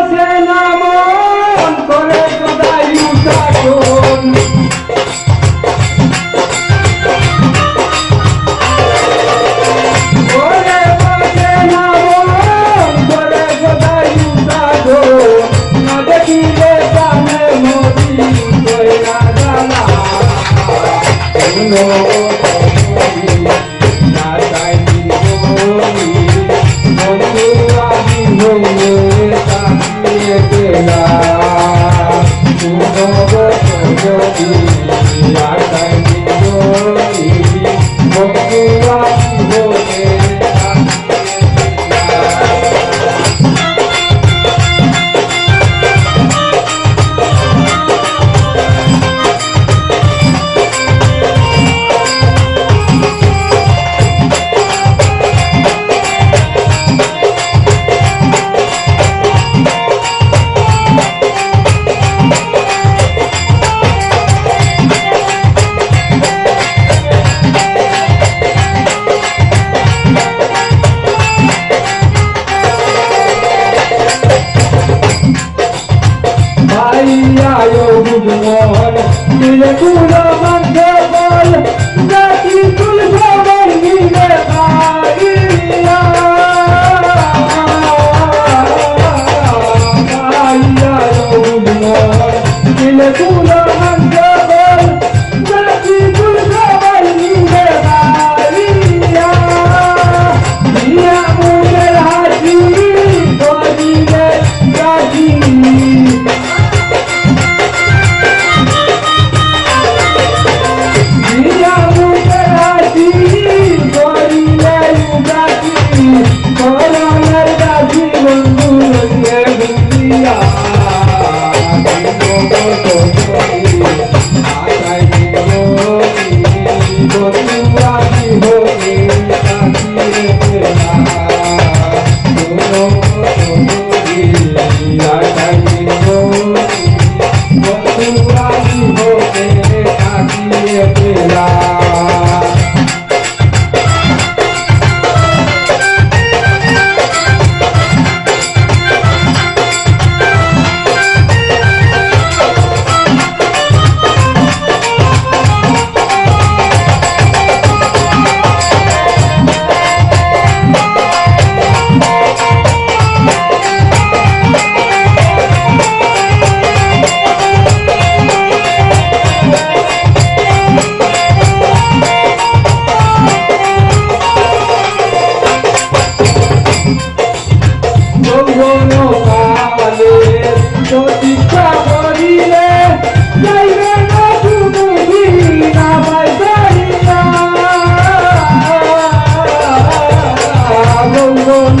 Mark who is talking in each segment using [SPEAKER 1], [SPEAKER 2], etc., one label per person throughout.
[SPEAKER 1] Hossein যৌবন কালে প্রতিষ্ঠা করিলে যাইবে না শুধু আমার জানিয়া যৌবন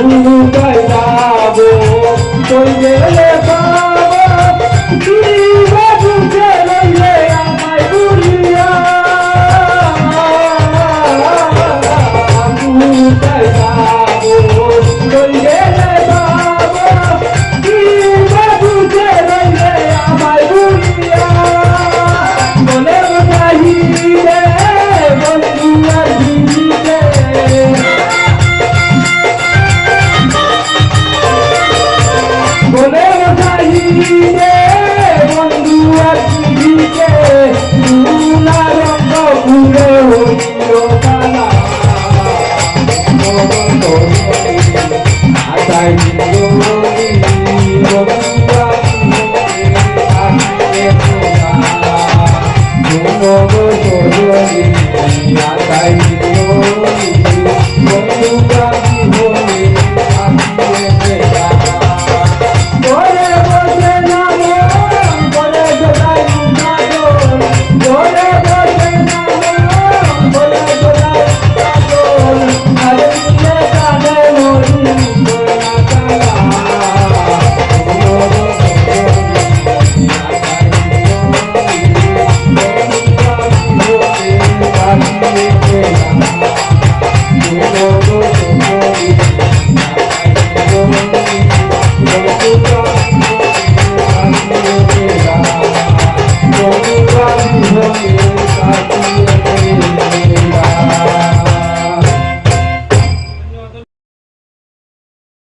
[SPEAKER 1] ভুল যাব কই গেলে